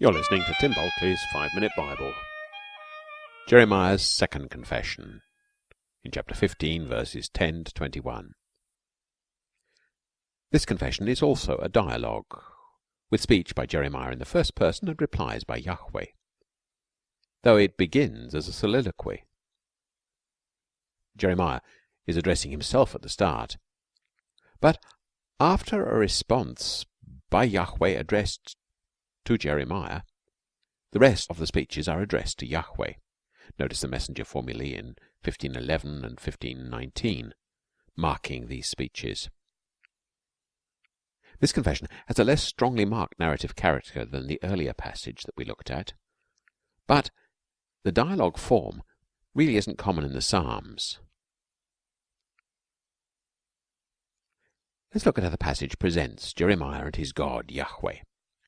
You're listening to Tim Bulkeley's Five Minute Bible. Jeremiah's second confession in chapter 15, verses 10 to 21. This confession is also a dialogue, with speech by Jeremiah in the first person and replies by Yahweh, though it begins as a soliloquy. Jeremiah is addressing himself at the start, but after a response by Yahweh addressed to Jeremiah, the rest of the speeches are addressed to Yahweh. Notice the messenger formulae in 1511 and 1519 marking these speeches. This confession has a less strongly marked narrative character than the earlier passage that we looked at, but the dialogue form really isn't common in the Psalms. Let's look at how the passage presents Jeremiah and his God, Yahweh.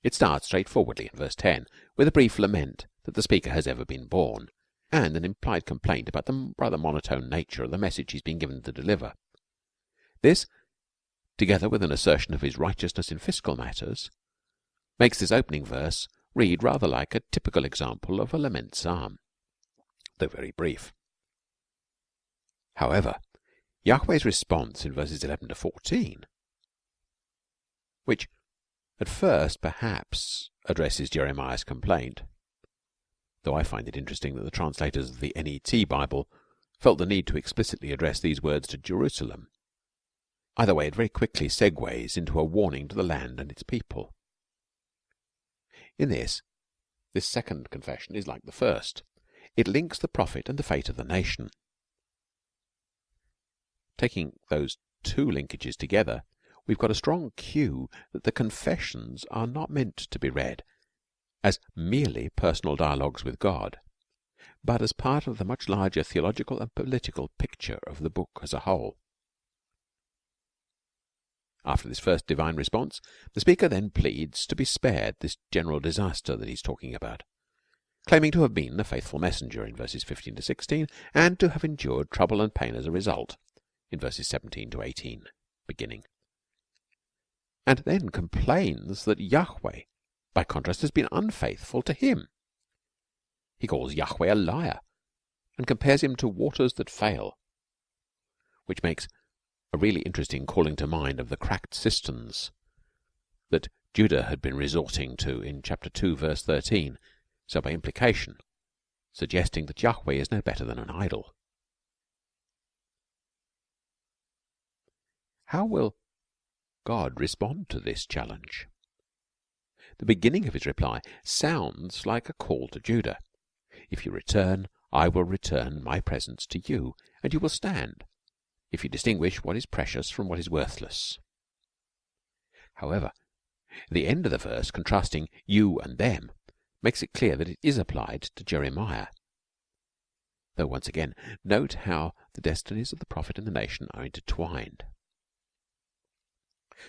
It starts straightforwardly in verse 10 with a brief lament that the speaker has ever been born and an implied complaint about the rather monotone nature of the message he's been given to deliver. This, together with an assertion of his righteousness in fiscal matters, makes this opening verse read rather like a typical example of a lament psalm, though very brief. However, Yahweh's response in verses 11 to 14, which at first perhaps addresses Jeremiah's complaint, though I find it interesting that the translators of the NET Bible felt the need to explicitly address these words to Jerusalem. Either way, it very quickly segues into a warning to the land and its people. In this, this second confession is like the first. It links the prophet and the fate of the nation. Taking those two linkages together, we've got a strong cue that the confessions are not meant to be read as merely personal dialogues with God, but as part of the much larger theological and political picture of the book as a whole. After this first divine response, the speaker then pleads to be spared this general disaster that he's talking about, claiming to have been a faithful messenger in verses 15 to 16 and to have endured trouble and pain as a result in verses 17 to 18 beginning and then complains that Yahweh, by contrast, has been unfaithful to him. He calls Yahweh a liar and compares him to waters that fail, which makes a really interesting calling to mind of the cracked cisterns that Judah had been resorting to in chapter 2, verse 13, so by implication, suggesting that Yahweh is no better than an idol. How will God respond to this challenge? The beginning of his reply sounds like a call to Judah. If you return, I will return my presence to you, and you will stand, if you distinguish what is precious from what is worthless. However, the end of the verse contrasting you and them makes it clear that it is applied to Jeremiah. Though once again, note how the destinies of the prophet and the nation are intertwined.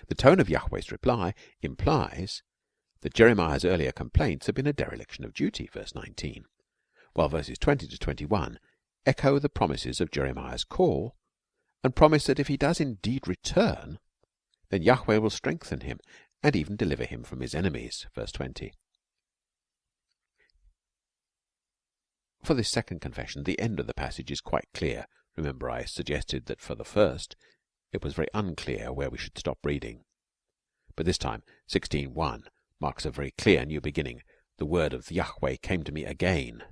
The tone of Yahweh's reply implies that Jeremiah's earlier complaints have been a dereliction of duty, verse 19, while verses 20 to 21 echo the promises of Jeremiah's call and promise that if he does indeed return, then Yahweh will strengthen him and even deliver him from his enemies, verse 20. For this second confession, the end of the passage is quite clear. Remember, I suggested that for the first, it was very unclear where we should stop reading. But this time 16.1 marks a very clear new beginning. The word of Yahweh came to me again.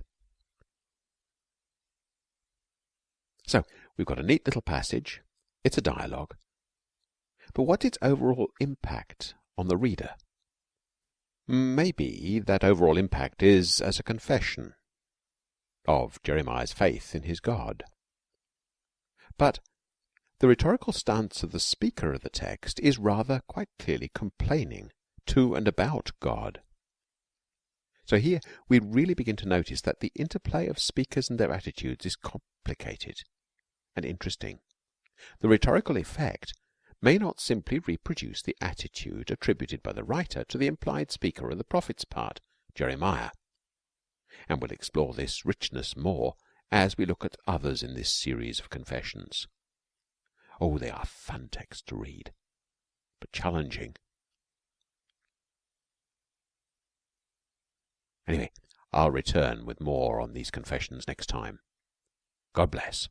So we've got a neat little passage. It's a dialogue. But what's its overall impact on the reader? Maybe that overall impact is as a confession of Jeremiah's faith in his God. But the rhetorical stance of the speaker of the text is rather quite clearly complaining to and about God. So here we really begin to notice that the interplay of speakers and their attitudes is complicated and interesting. The rhetorical effect may not simply reproduce the attitude attributed by the writer to the implied speaker of the prophet's part, Jeremiah. And we'll explore this richness more as we look at others in this series of confessions. Oh, they are fun texts to read, but challenging. Anyway, I'll return with more on these confessions next time. God bless.